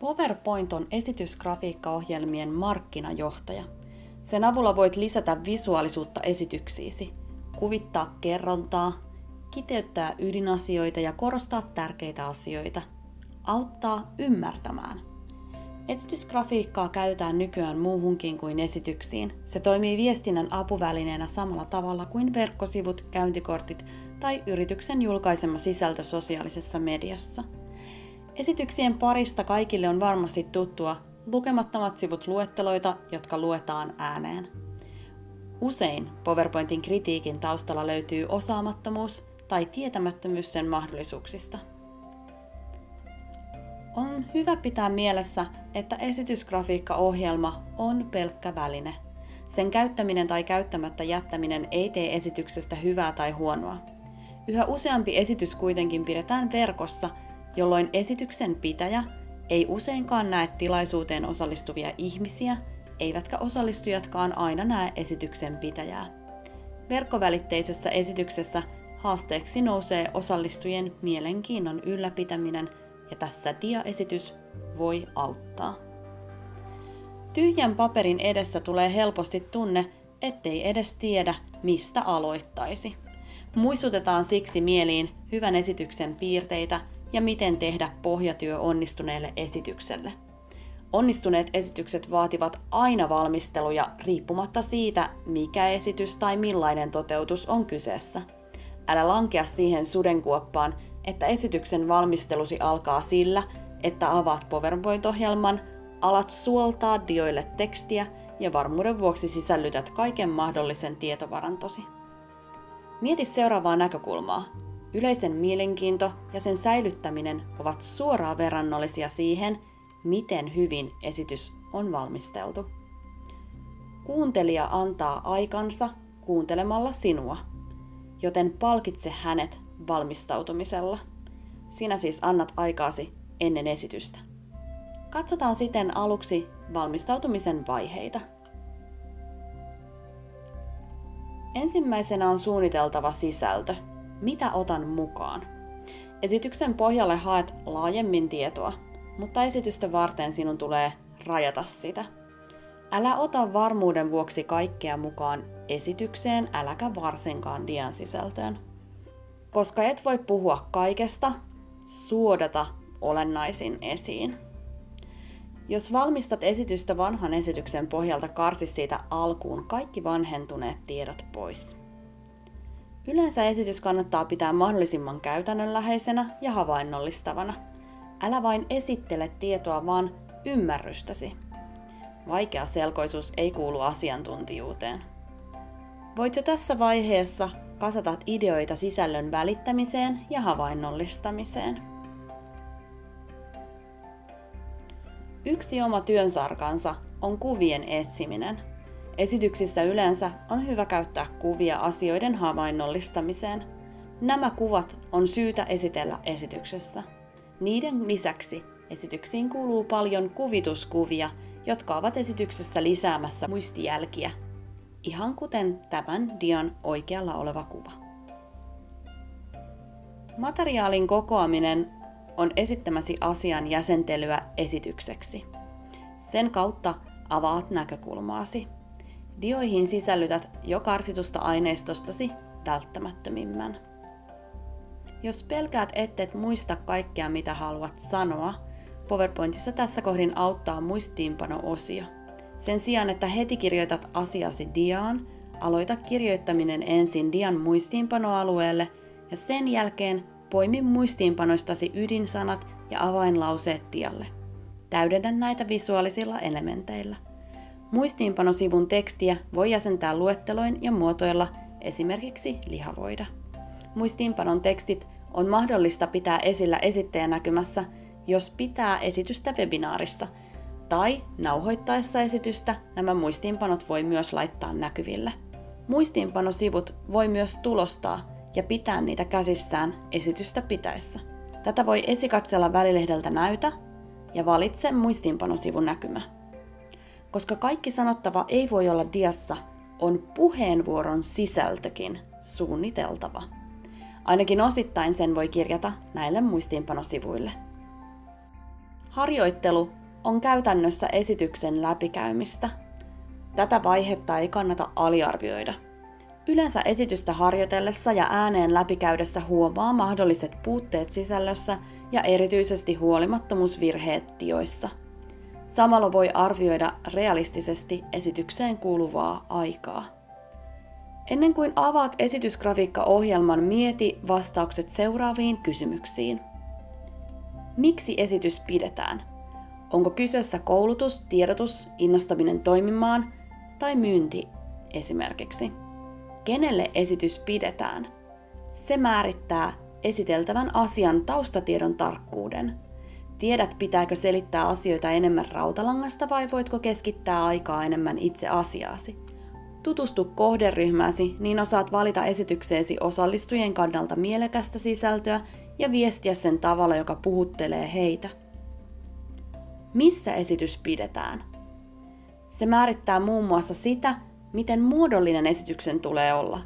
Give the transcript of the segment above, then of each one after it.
PowerPoint on esitysgrafiikkaohjelmien markkinajohtaja. Sen avulla voit lisätä visuaalisuutta esityksiisi, kuvittaa kerrontaa, kiteyttää ydinasioita ja korostaa tärkeitä asioita, auttaa ymmärtämään. Esitysgrafiikkaa käytetään nykyään muuhunkin kuin esityksiin. Se toimii viestinnän apuvälineenä samalla tavalla kuin verkkosivut, käyntikortit tai yrityksen julkaisema sisältö sosiaalisessa mediassa. Esityksien parista kaikille on varmasti tuttua lukemattomat sivut luetteloita, jotka luetaan ääneen. Usein PowerPointin kritiikin taustalla löytyy osaamattomuus tai tietämättömyys sen mahdollisuuksista. On hyvä pitää mielessä, että esitysgrafiikkaohjelma on pelkkä väline. Sen käyttäminen tai käyttämättä jättäminen ei tee esityksestä hyvää tai huonoa. Yhä useampi esitys kuitenkin pidetään verkossa, jolloin esityksen pitäjä ei useinkaan näe tilaisuuteen osallistuvia ihmisiä, eivätkä osallistujatkaan aina näe esityksen pitäjää. Verkkovälitteisessä esityksessä haasteeksi nousee osallistujien mielenkiinnon ylläpitäminen ja tässä diaesitys voi auttaa. Tyhjän paperin edessä tulee helposti tunne, ettei edes tiedä, mistä aloittaisi. Muistutetaan siksi mieliin hyvän esityksen piirteitä ja miten tehdä pohjatyö onnistuneelle esitykselle. Onnistuneet esitykset vaativat aina valmisteluja riippumatta siitä, mikä esitys tai millainen toteutus on kyseessä. Älä lankea siihen sudenkuoppaan, että esityksen valmistelusi alkaa sillä, että avaat PowerPoint-ohjelman, alat suoltaa dioille tekstiä ja varmuuden vuoksi sisällytät kaiken mahdollisen tietovarantosi. Mieti seuraavaa näkökulmaa. Yleisen mielenkiinto ja sen säilyttäminen ovat suoraan verrannollisia siihen, miten hyvin esitys on valmisteltu. Kuuntelija antaa aikansa kuuntelemalla sinua, joten palkitse hänet valmistautumisella. Sinä siis annat aikaasi ennen esitystä. Katsotaan sitten aluksi valmistautumisen vaiheita. Ensimmäisenä on suunniteltava sisältö. Mitä otan mukaan? Esityksen pohjalle haet laajemmin tietoa, mutta esitystä varten sinun tulee rajata sitä. Älä ota varmuuden vuoksi kaikkea mukaan esitykseen, äläkä varsinkaan dian sisältöön. Koska et voi puhua kaikesta, suodata olennaisin esiin. Jos valmistat esitystä vanhan esityksen pohjalta, karsi siitä alkuun kaikki vanhentuneet tiedot pois. Yleensä esitys kannattaa pitää mahdollisimman käytännönläheisenä ja havainnollistavana. Älä vain esittele tietoa, vaan ymmärrystäsi. Vaikea selkoisuus ei kuulu asiantuntijuuteen. Voit jo tässä vaiheessa kasata ideoita sisällön välittämiseen ja havainnollistamiseen. Yksi oma työnsarkansa on kuvien etsiminen. Esityksissä yleensä on hyvä käyttää kuvia asioiden havainnollistamiseen. Nämä kuvat on syytä esitellä esityksessä. Niiden lisäksi esityksiin kuuluu paljon kuvituskuvia, jotka ovat esityksessä lisäämässä muistijälkiä ihan kuten tämän dian oikealla oleva kuva. Materiaalin kokoaminen on esittämäsi asian jäsentelyä esitykseksi. Sen kautta avaat näkökulmaasi. Dioihin sisällytät jo karsitusta aineistostasi välttämättömimmän. Jos pelkäät ettet muista kaikkea mitä haluat sanoa, PowerPointissa tässä kohdin auttaa muistiinpano-osio – sen sijaan, että heti kirjoitat asiasi diaan, aloita kirjoittaminen ensin dian muistiinpanoalueelle ja sen jälkeen poimi muistiinpanoistasi ydinsanat ja avainlauseet dialle. Täydennä näitä visuaalisilla elementeillä. Muistiinpanosivun tekstiä voi jäsentää luetteloin ja muotoilla esimerkiksi lihavoida. Muistiinpanon tekstit on mahdollista pitää esillä esittäjänäkymässä, jos pitää esitystä webinaarissa – tai nauhoittaessa esitystä nämä muistiinpanot voi myös laittaa näkyville. Muistiinpanosivut voi myös tulostaa ja pitää niitä käsissään esitystä pitäessä. Tätä voi esikatsella välilehdeltä näytä ja valitse muistiinpanosivun näkymä. Koska kaikki sanottava ei voi olla diassa, on puheenvuoron sisältökin suunniteltava. Ainakin osittain sen voi kirjata näille muistiinpanosivuille. Harjoittelu on käytännössä esityksen läpikäymistä. Tätä vaihetta ei kannata aliarvioida. Yleensä esitystä harjoitellessa ja ääneen läpikäydessä huomaa mahdolliset puutteet sisällössä ja erityisesti huolimattomuusvirheet tioissa. Samalla voi arvioida realistisesti esitykseen kuuluvaa aikaa. Ennen kuin avaat esitysgrafiikka-ohjelman, mieti vastaukset seuraaviin kysymyksiin. Miksi esitys pidetään? Onko kyseessä koulutus, tiedotus, innostaminen toimimaan tai myynti esimerkiksi? Kenelle esitys pidetään? Se määrittää esiteltävän asian taustatiedon tarkkuuden. Tiedät, pitääkö selittää asioita enemmän rautalangasta vai voitko keskittää aikaa enemmän itse asiaasi. Tutustu kohderyhmääsi, niin osaat valita esitykseesi osallistujien kannalta mielekästä sisältöä ja viestiä sen tavalla, joka puhuttelee heitä. Missä esitys pidetään? Se määrittää muun muassa sitä, miten muodollinen esityksen tulee olla.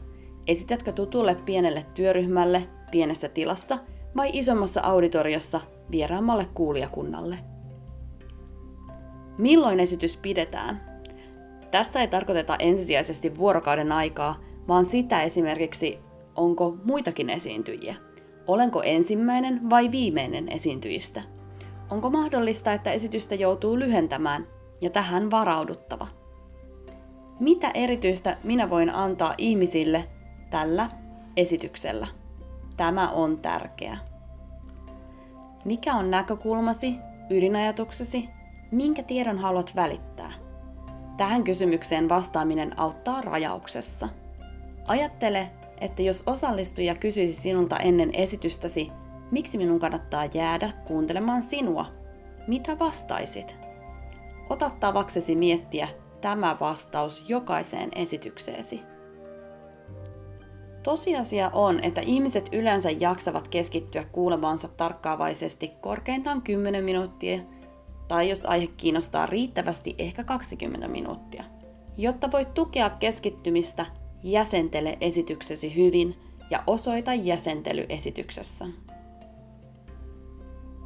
Esitätkö tutulle pienelle työryhmälle pienessä tilassa vai isommassa auditoriossa vieraammalle kuulijakunnalle? Milloin esitys pidetään? Tässä ei tarkoiteta ensisijaisesti vuorokauden aikaa, vaan sitä esimerkiksi, onko muitakin esiintyjiä. Olenko ensimmäinen vai viimeinen esiintyjistä? Onko mahdollista, että esitystä joutuu lyhentämään ja tähän varauduttava? Mitä erityistä minä voin antaa ihmisille tällä esityksellä? Tämä on tärkeää. Mikä on näkökulmasi, ydinajatuksesi, minkä tiedon haluat välittää? Tähän kysymykseen vastaaminen auttaa rajauksessa. Ajattele, että jos osallistuja kysyisi sinulta ennen esitystäsi, miksi minun kannattaa jäädä kuuntelemaan sinua, mitä vastaisit? Ota tavaksesi miettiä tämä vastaus jokaiseen esitykseesi. Tosiasia on, että ihmiset yleensä jaksavat keskittyä kuulemaansa tarkkaavaisesti korkeintaan 10 minuuttia tai jos aihe kiinnostaa riittävästi, ehkä 20 minuuttia. Jotta voit tukea keskittymistä, jäsentele esityksesi hyvin ja osoita jäsentely esityksessä.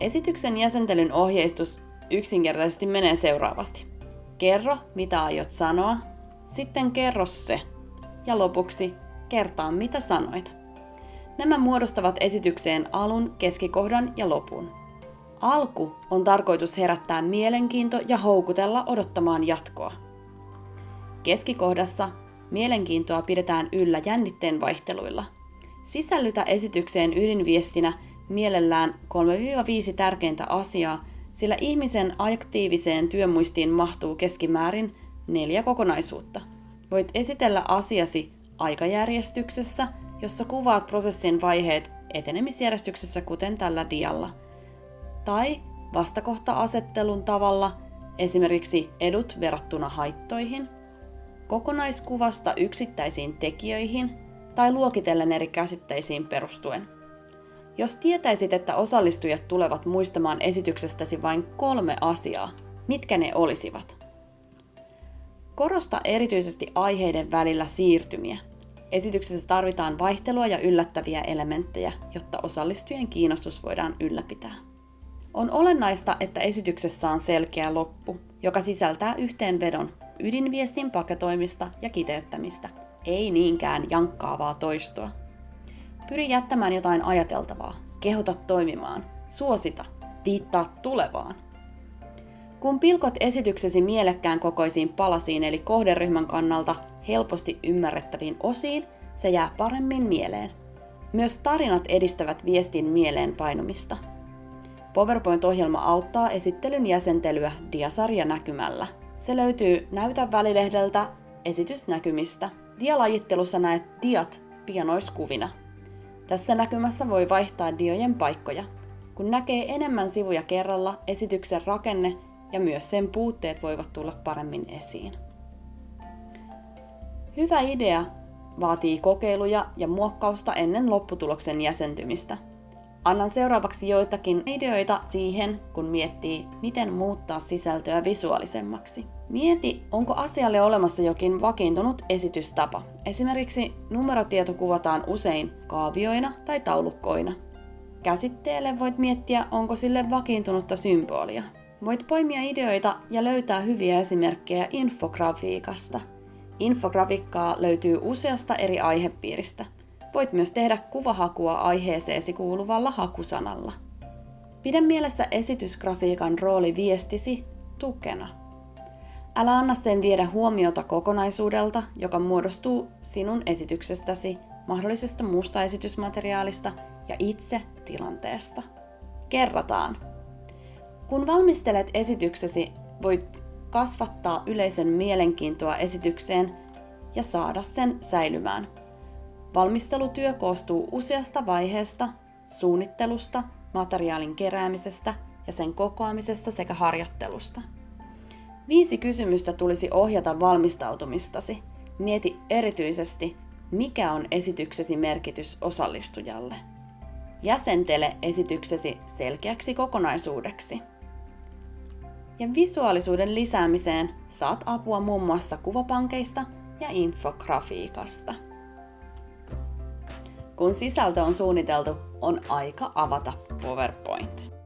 Esityksen jäsentelyn ohjeistus yksinkertaisesti menee seuraavasti. Kerro, mitä aiot sanoa, sitten kerro se, ja lopuksi kertaa, mitä sanoit. Nämä muodostavat esitykseen alun, keskikohdan ja lopun. Alku on tarkoitus herättää mielenkiinto ja houkutella odottamaan jatkoa. Keskikohdassa mielenkiintoa pidetään yllä jännitteen vaihteluilla. Sisällytä esitykseen ydinviestinä mielellään 3-5 tärkeintä asiaa, sillä ihmisen aktiiviseen työmuistiin mahtuu keskimäärin neljä kokonaisuutta. Voit esitellä asiasi aikajärjestyksessä, jossa kuvaat prosessin vaiheet etenemisjärjestyksessä, kuten tällä dialla – tai vastakohta-asettelun tavalla, esimerkiksi edut verrattuna haittoihin, kokonaiskuvasta yksittäisiin tekijöihin tai luokitellen eri käsitteisiin perustuen. Jos tietäisit, että osallistujat tulevat muistamaan esityksestäsi vain kolme asiaa, mitkä ne olisivat? Korosta erityisesti aiheiden välillä siirtymiä. Esityksessä tarvitaan vaihtelua ja yllättäviä elementtejä, jotta osallistujien kiinnostus voidaan ylläpitää. On olennaista, että esityksessä on selkeä loppu, joka sisältää yhteenvedon ydinviestin paketoimista ja kiteyttämistä, ei niinkään jankkaavaa toistoa. Pyri jättämään jotain ajateltavaa, kehota toimimaan, suosita, viittaa tulevaan. Kun pilkot esityksesi mielekkään kokoisiin palasiin eli kohderyhmän kannalta helposti ymmärrettäviin osiin, se jää paremmin mieleen. Myös tarinat edistävät viestin mieleen painumista – PowerPoint-ohjelma auttaa esittelyn jäsentelyä diasarja näkymällä. Se löytyy Näytä välilehdeltä esitysnäkymistä. Dialajittelussa näet diat pianoiskuvina. Tässä näkymässä voi vaihtaa diojen paikkoja. Kun näkee enemmän sivuja kerralla, esityksen rakenne ja myös sen puutteet voivat tulla paremmin esiin. Hyvä idea vaatii kokeiluja ja muokkausta ennen lopputuloksen jäsentymistä – Annan seuraavaksi joitakin ideoita siihen, kun miettii, miten muuttaa sisältöä visuaalisemmaksi. Mieti, onko asialle olemassa jokin vakiintunut esitystapa. Esimerkiksi numerotieto kuvataan usein kaavioina tai taulukkoina. Käsitteelle voit miettiä, onko sille vakiintunutta symbolia. Voit poimia ideoita ja löytää hyviä esimerkkejä infografiikasta. Infografiikkaa löytyy useasta eri aihepiiristä. Voit myös tehdä kuvahakua aiheeseesi kuuluvalla hakusanalla. Pidä mielessä esitysgrafiikan rooli viestisi tukena. Älä anna sen viedä huomiota kokonaisuudelta, joka muodostuu sinun esityksestäsi, mahdollisesta muusta esitysmateriaalista ja itse tilanteesta. Kerrataan. Kun valmistelet esityksesi, voit kasvattaa yleisön mielenkiintoa esitykseen ja saada sen säilymään. Valmistelutyö koostuu useasta vaiheesta, suunnittelusta, materiaalin keräämisestä ja sen kokoamisesta sekä harjoittelusta. Viisi kysymystä tulisi ohjata valmistautumistasi. Mieti erityisesti, mikä on esityksesi merkitys osallistujalle. Jäsentele esityksesi selkeäksi kokonaisuudeksi. Ja visuaalisuuden lisäämiseen saat apua muun muassa kuvapankeista ja infografiikasta. Kun sisältö on suunniteltu, on aika avata PowerPoint.